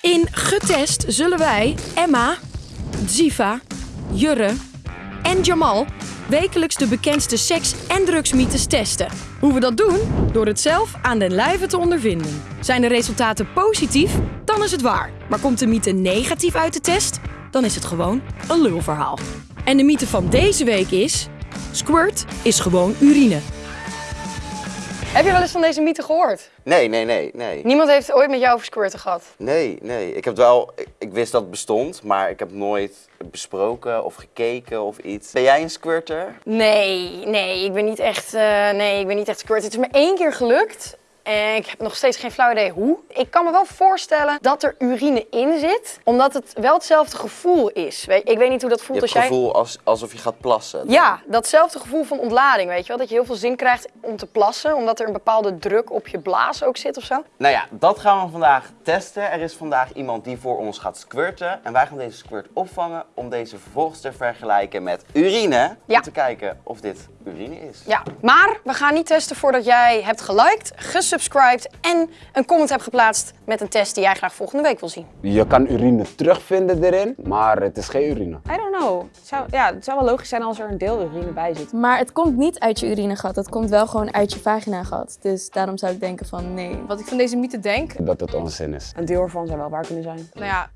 In Getest zullen wij Emma, Ziva, Jurre en Jamal wekelijks de bekendste seks- en drugsmythes testen. Hoe we dat doen? Door het zelf aan den lijve te ondervinden. Zijn de resultaten positief? Dan is het waar. Maar komt de mythe negatief uit de test? Dan is het gewoon een lulverhaal. En de mythe van deze week is... Squirt is gewoon urine. Heb je wel eens van deze mythe gehoord? Nee, nee, nee, nee. Niemand heeft ooit met jou over squirten gehad. Nee, nee. Ik heb wel, ik, ik wist dat het bestond, maar ik heb nooit besproken of gekeken of iets. Ben jij een squirter? Nee, nee, ik ben niet echt, eh, nee, ik ben niet echt squirt. Het is me één keer gelukt. En ik heb nog steeds geen flauw idee hoe. Ik kan me wel voorstellen dat er urine in zit, omdat het wel hetzelfde gevoel is. Ik weet niet hoe dat voelt als het jij... gevoel als, alsof je gaat plassen. Ja, datzelfde gevoel van ontlading, weet je wel. Dat je heel veel zin krijgt om te plassen, omdat er een bepaalde druk op je blaas ook zit of zo. Nou ja, dat gaan we vandaag testen. Er is vandaag iemand die voor ons gaat squirten. En wij gaan deze squirt opvangen om deze vervolgens te vergelijken met urine. Ja. Om te kijken of dit urine is. Ja, maar we gaan niet testen voordat jij hebt geliked, gesubscribed en een comment hebt geplaatst met een test die jij graag volgende week wil zien. Je kan urine terugvinden erin, maar het is geen urine. I don't know. Het zou, ja, het zou wel logisch zijn als er een deel urine bij zit. Maar het komt niet uit je urinegat, het komt wel gewoon uit je vaginagat. Dus daarom zou ik denken van nee. Wat ik van deze mythe denk, Dat het onzin is. Een deel ervan zou wel waar kunnen zijn. nou ja,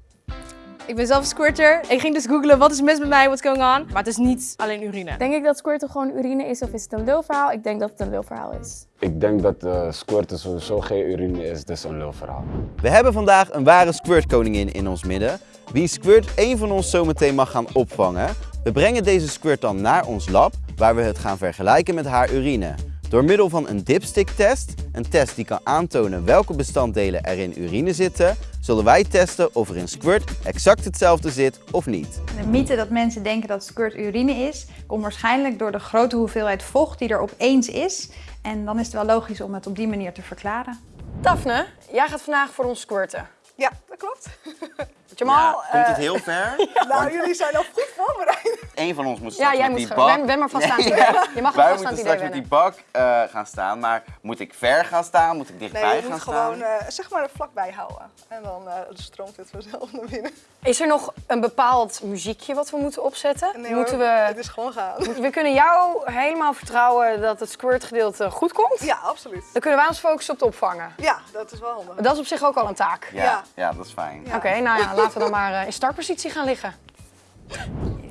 ik ben zelf een squirter. Ik ging dus googlen wat is mis met mij, what's going on. Maar het is niet alleen urine. Denk ik dat squirten gewoon urine is of is het een lulverhaal? Ik denk dat het een lulverhaal is. Ik denk dat uh, squirten sowieso geen urine is, dus een lulverhaal. We hebben vandaag een ware squirtkoningin in ons midden. Wie squirt één van ons zometeen mag gaan opvangen. We brengen deze squirt dan naar ons lab, waar we het gaan vergelijken met haar urine. Door middel van een dipstick-test, een test die kan aantonen welke bestanddelen er in urine zitten, zullen wij testen of er in squirt exact hetzelfde zit of niet. De mythe dat mensen denken dat squirt urine is, komt waarschijnlijk door de grote hoeveelheid vocht die er opeens is. En dan is het wel logisch om het op die manier te verklaren. Daphne, jij gaat vandaag voor ons squirten. Ja, dat klopt. Jamal, komt het eh, heel ver? Nou, jullie zijn al goed voorbereid. Eén van ons moet ja, straks jij met moet die gaan. bak... Ben, ben maar vast aan het idee. Je mag Wij maar vast aan moeten straks met die bak eh, gaan staan, maar moet ik ver gaan staan? Moet ik dichtbij Nee, je gaan moet staan? gewoon eh, zeg maar er vlakbij houden. En dan eh, stroomt het vanzelf naar binnen. Is er nog een bepaald muziekje wat we moeten opzetten? Nee, moeten hoor, Het we... is gewoon gaan. We kunnen jou helemaal vertrouwen dat het squirt gedeelte goed komt. Ja, absoluut. Dan kunnen wij ons focussen op het opvangen. Ja, dat is wel handig. Dat is op zich ook al een taak. Ja, Ja. ja, dat is fijn. Ja. Oké, nou ja, laten we dan maar eh, in startpositie gaan liggen.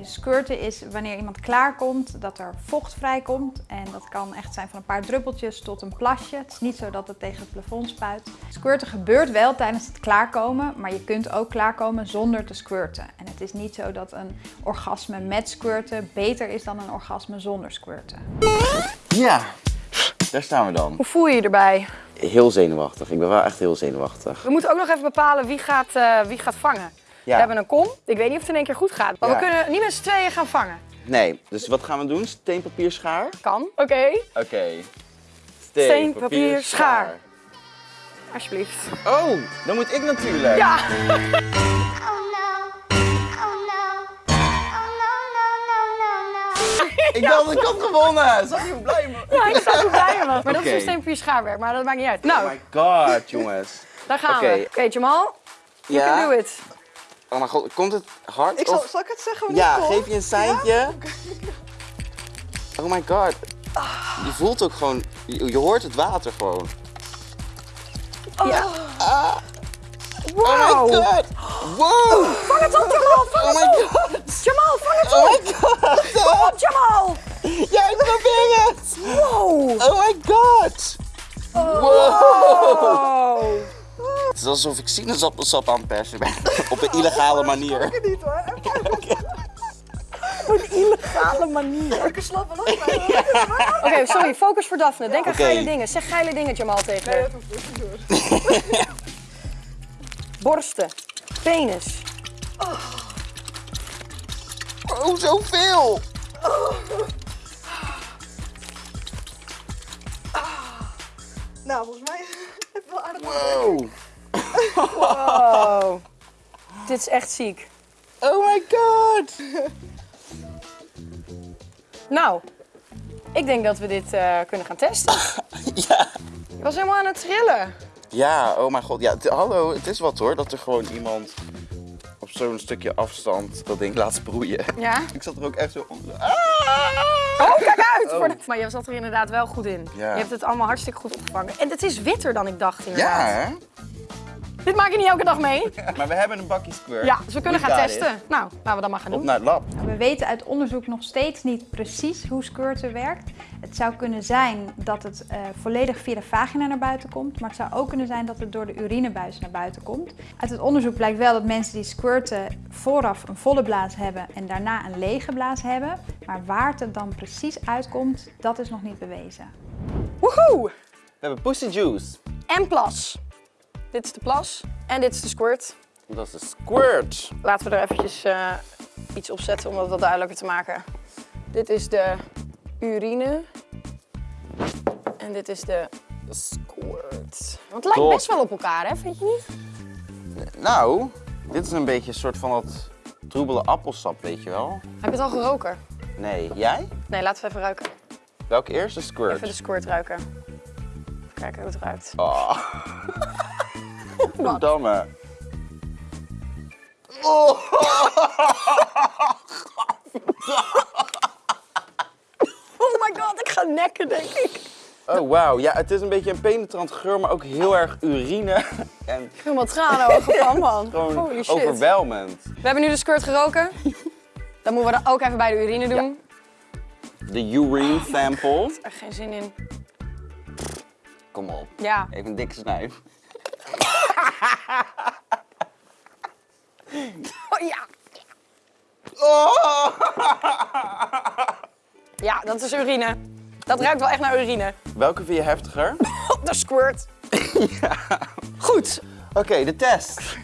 Squirten is wanneer iemand klaarkomt, dat er vocht vrijkomt. En dat kan echt zijn van een paar druppeltjes tot een plasje. Het is niet zo dat het tegen het plafond spuit. Squirten gebeurt wel tijdens het klaarkomen, maar je kunt ook klaarkomen zonder te squirten. En het is niet zo dat een orgasme met squirten beter is dan een orgasme zonder squirten. Ja, daar staan we dan. Hoe voel je je erbij? Heel zenuwachtig. Ik ben wel echt heel zenuwachtig. We moeten ook nog even bepalen wie gaat, eh, wie gaat vangen. Ja. We hebben een kom. Ik weet niet of het in één keer goed gaat. Maar Ja. we kunnen niet met z'n tweeën gaan vangen. Nee, dus wat gaan we doen? Steen, papier, schaar? Kan. Oké, Oké. Steen, papier, schaar. alsjeblieft. Oh, dan moet ik natuurlijk. Ja! Oh no. Oh no. Oh no, no, no, no, no. Ik dacht dat ik had gewonnen. Zag je hoe blij me? Ja, ik bij me. Maar dat is een steen, papier, schaarwerk. Maar dat maakt niet uit. Oh Nou, my god, jongens. daar gaan we. Oké, Jamal. You Ja? can do it. Oh mijn god, komt het hard? Ik zal, of- zal ik het zeggen Ja, het geef je een seintje. Oh my god. Je voelt ook gewoon, je, je hoort het water gewoon. Ja. Oh Wow. my god. Wow. Vang het op, Jamal. Vang Oh het my op. god. Jamal, vang het Oh op. my god. Kom op, Jamal. Ja, ik probeer het. Wow. Oh my god. Wow. Oh. Het is alsof ik sinaasappelsap aan het persen ben. Op een illegale manier. Ik niet hoor. Op een illegale manier. Ik slap wel op. Oké, sorry. Focus voor Daphne. Denk aan geile dingen. Zeg geile dingen, Jamal, tegen Nee, dat hoeft niet door. Borsten. Penis. Oh, zoveel. Nou, volgens mij wel aardig Wow. Wow. Dit is echt ziek. Oh my god. Nou, ik denk dat we dit eh, kunnen gaan testen. Ja. Je was helemaal aan het trillen. Ja, oh mijn god. Ja, hallo, het is wat hoor, dat er gewoon iemand op zo'n stukje afstand dat ding laat sproeien. Ja? Ik zat er ook echt zo onder. Oh, kijk uit! Voor de- Maar je zat er inderdaad wel goed in. Ja. Je hebt het allemaal hartstikke goed opgevangen. En het is witter dan ik dacht Ja, inderdaad. hè? Dit maak je niet elke dag mee. Maar we hebben een bakje squirt. Ja, dus we kunnen We gaan testen. it. Nou, laten we dat maar gaan Op doen. naar het lab. We weten uit onderzoek nog steeds niet precies hoe squirten werkt. Het zou kunnen zijn dat het eh, volledig via de vagina naar buiten komt, maar het zou ook kunnen zijn dat het door de urinebuis naar buiten komt. Uit het onderzoek blijkt wel dat mensen die squirten vooraf een volle blaas hebben en daarna een lege blaas hebben. Maar waar het dan precies uitkomt, dat is nog niet bewezen. Woehoe! We hebben Pussy Juice. En plas. Dit is de plas en dit is de squirt. Dat is de squirt. Laten we er eventjes eh, iets op zetten om dat wat duidelijker te maken. Dit is de urine. En dit is de squirt. Want het lijkt Top. best wel op elkaar, hè? Vind je niet? Nou, dit is een beetje een soort van dat troebele appelsap, weet je wel? Heb je het al geroken? Nee, jij? Nee, laten we even ruiken. Welke eerste squirt? Even de squirt ruiken. Even kijken hoe het ruikt. Oh. Verdamme. Oh. Oh my god, ik ga nekken, denk ik. Oh, wauw. Ja, het is een beetje een penetrant geur, maar ook heel erg urine. En Ik heb helemaal tranen ogen van, man. gewoon Holy shit. overweldigend. We hebben nu de squirt geroken. Dan moeten we dat ook even bij de urine doen. De urine sample. Er is geen zin in. Kom op. Ja. Even een dikke snuif. Oh ja. Oh. Ja, dat is urine. Dat ruikt wel echt naar urine. Welke vind je heftiger? De squirt. Goed, Oké, de test.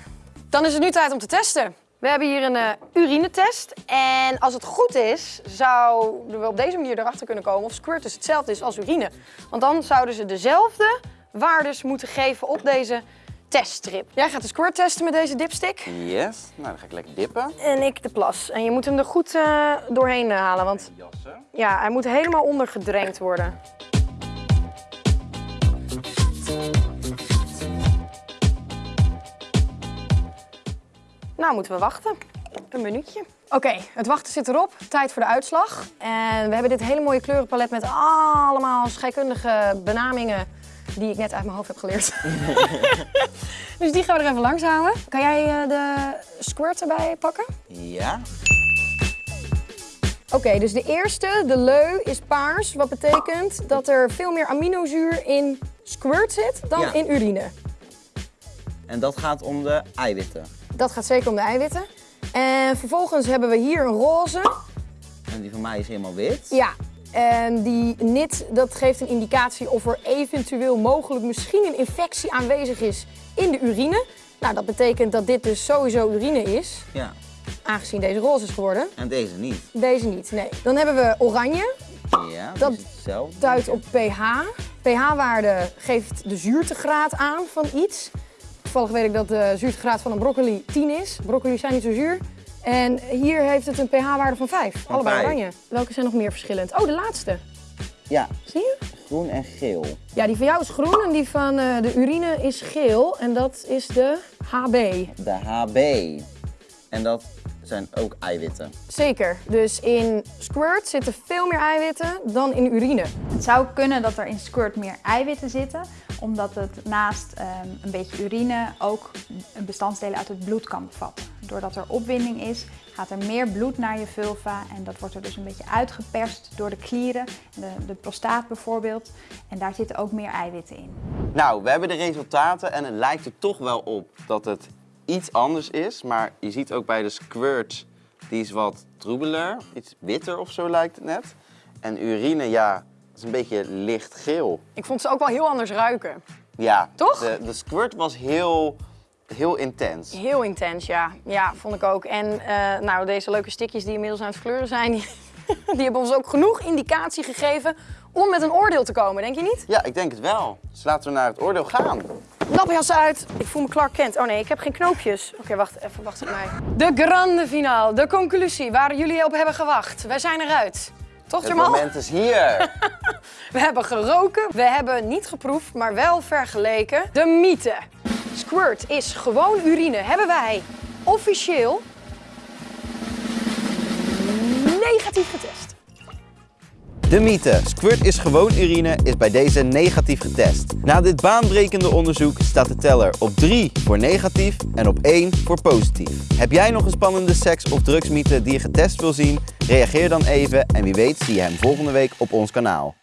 dan is het nu tijd om te testen. We hebben hier een eh, urinetest. En als het goed is, zouden we op deze manier erachter kunnen komen of squirt dus hetzelfde is als urine. Want dan zouden ze dezelfde waardes moeten geven op deze teststrip. Jij gaat de squirt testen met deze dipstick. Yes. Nou, dan ga ik lekker dippen. En ik de plas. En je moet hem er goed eh, doorheen eh, halen, want Jassen. ja, hij moet helemaal ondergedrenkt worden. Nou, moeten we wachten. Een minuutje. Oké, het wachten zit erop. Tijd voor de uitslag. En we hebben dit hele mooie kleurenpalet met allemaal scheikundige benamingen die ik net uit mijn hoofd heb geleerd. dus die gaan we er even langs houden. Kan jij eh, de squirt erbij pakken? Ja. Oké, dus de eerste, de leu, is paars. Wat betekent dat er veel meer aminozuur in squirt zit dan Ja. in urine. En dat gaat om de eiwitten. Dat gaat zeker om de eiwitten. En vervolgens hebben we hier een roze. En die van mij is helemaal wit. Ja, en die nit, dat geeft een indicatie of er eventueel mogelijk misschien een infectie aanwezig is in de urine. Nou, dat betekent dat dit dus sowieso urine is, Ja. aangezien deze roze is geworden. En deze niet. Deze niet, nee. Dan hebben we oranje, Ja, Dat is duidt op pH. pH-waarde geeft de zuurtegraad aan van iets. Toevallig weet ik dat de zuurtegraad van een broccoli 10 is. Broccoli zijn niet zo zuur. En hier heeft het een pH-waarde van 5. Allebei vijf. oranje. Welke zijn nog meer verschillend? Oh, de laatste. Ja, Zie je? groen en geel. Ja, die van jou is groen en die van eh, de urine is geel. En dat is de HB. De HB. En dat zijn ook eiwitten. Zeker. Dus in squirt zitten veel meer eiwitten dan in urine. Het zou kunnen dat er in squirt meer eiwitten zitten, omdat het naast ehm, een beetje urine ook bestanddelen uit het bloed kan bevatten. Doordat er opwinding is, gaat er meer bloed naar je vulva en dat wordt er dus een beetje uitgeperst door de klieren, de, de prostaat bijvoorbeeld. En daar zitten ook meer eiwitten in. Nou, we hebben de resultaten en het lijkt er toch wel op dat het iets anders is. Maar je ziet ook bij de squirt, die is wat troebeler. Iets witter of zo lijkt het net. En urine, ja, is een beetje lichtgeel. Ik vond ze ook wel heel anders ruiken. Ja, Toch? De, de squirt was heel, heel intens. Heel intens, ja. Ja, vond ik ook. En eh, nou, deze leuke stikjes die inmiddels aan het kleuren zijn, die, die hebben ons ook genoeg indicatie gegeven om met een oordeel te komen, denk je niet? Ja, ik denk het wel. Dus laten we naar het oordeel gaan. Lapjas uit. Ik voel me Clark Kent. Oh nee, ik heb geen knoopjes. Oké, wacht even, wacht op mij. De grande finale, de conclusie waar jullie op hebben gewacht. Wij zijn eruit. Toch, Het Jamal? moment is hier. We hebben geroken, we hebben niet geproefd, maar wel vergeleken. De mythe. Squirt is gewoon urine. Hebben wij officieel negatief getest. De mythe, squirt is gewoon urine, is bij deze negatief getest. Na dit baanbrekende onderzoek staat de teller op 3 voor negatief en op 1 voor positief. Heb jij nog een spannende seks- of drugsmythe die je getest wil zien? Reageer dan even en wie weet zie je hem volgende week op ons kanaal.